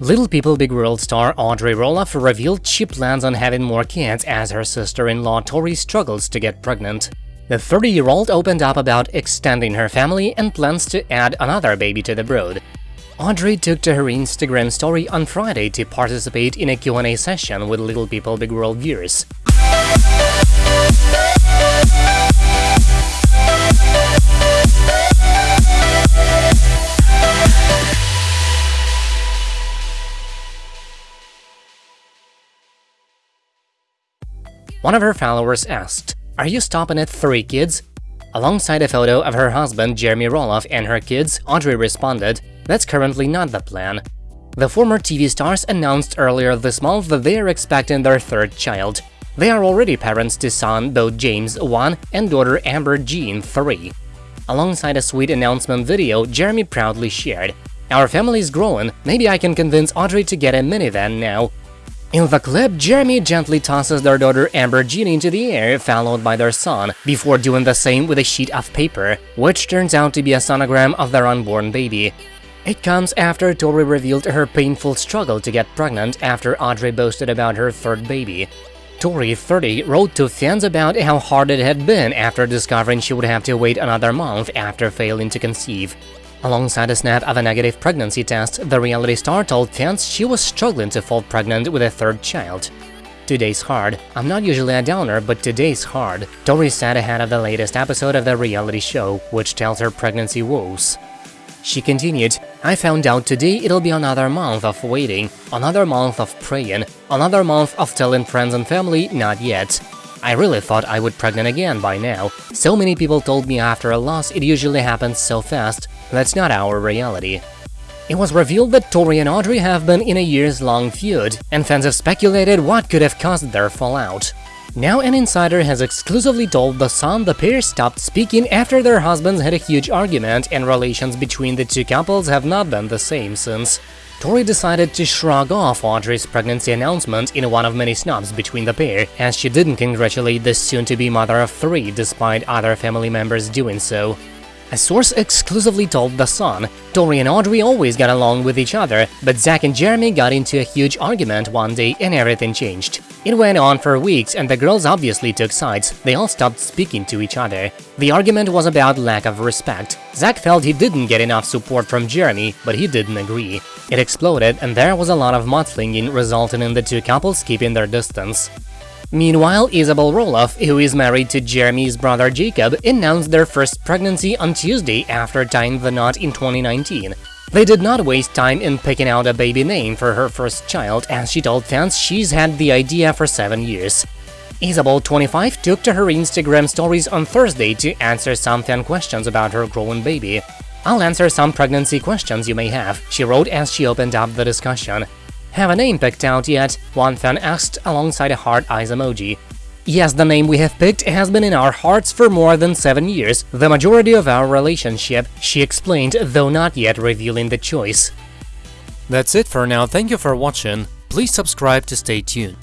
Little People Big World star Audrey Roloff revealed she plans on having more kids as her sister-in-law Tori struggles to get pregnant. The 30-year-old opened up about extending her family and plans to add another baby to the brood. Audrey took to her Instagram story on Friday to participate in a Q&A session with Little People Big World viewers. One of her followers asked, are you stopping at three kids? Alongside a photo of her husband Jeremy Roloff and her kids, Audrey responded, that's currently not the plan. The former TV stars announced earlier this month that they are expecting their third child. They are already parents to son Bode James 1 and daughter Ember Jean 3. Alongside a sweet announcement video, Jeremy proudly shared, Our family is growing, maybe I can convince Audrey to get a minivan now, in the clip, Jeremy gently tosses their daughter Ember Jean into the air, followed by their son, before doing the same with a sheet of paper, which turns out to be a sonogram of their unborn baby. It comes after Tori revealed her painful struggle to get pregnant after Audrey boasted about her third baby. Tori, 30, wrote to fans about how hard it had been after discovering she would have to wait another month after failing to conceive. Alongside a snap of a negative pregnancy test, the reality star told fans she was struggling to fall pregnant with a third child. Today's hard. I'm not usually a downer, but today's hard, Tori said ahead of the latest episode of the reality show, which tells her pregnancy woes. She continued, I found out today it'll be another month of waiting, another month of praying, another month of telling friends and family not yet. I really thought I would pregnant again by now. So many people told me after a loss it usually happens so fast, that's not our reality. It was revealed that Tori and Audrey have been in a years-long feud, and fans have speculated what could have caused their fallout. Now an insider has exclusively told The Sun the pair stopped speaking after their husbands had a huge argument and relations between the two couples have not been the same since. Tori decided to shrug off Audrey's pregnancy announcement in one of many snubs between the pair, as she didn't congratulate the soon-to-be mother of three despite other family members doing so. A source exclusively told The Sun, Tori and Audrey always got along with each other, but Zach and Jeremy got into a huge argument one day and everything changed. It went on for weeks and the girls obviously took sides, they all stopped speaking to each other. The argument was about lack of respect. Zach felt he didn't get enough support from Jeremy, but he didn't agree. It exploded and there was a lot of mudslinging resulting in the two couples keeping their distance. Meanwhile, Isabel Roloff, who is married to Jeremy's brother Jacob, announced their first pregnancy on Tuesday after tying the knot in 2019. They did not waste time in picking out a baby name for her first child, as she told fans she's had the idea for seven years. Isabel, 25, took to her Instagram stories on Thursday to answer some fan questions about her growing baby. I'll answer some pregnancy questions you may have, she wrote as she opened up the discussion. Have a name picked out yet? One fan asked alongside a heart eyes emoji. Yes, the name we have picked has been in our hearts for more than seven years, the majority of our relationship, she explained, though not yet revealing the choice. That's it for now, thank you for watching, please subscribe to stay tuned.